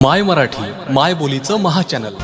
माय मराठी माय बोलीचं महाचॅनल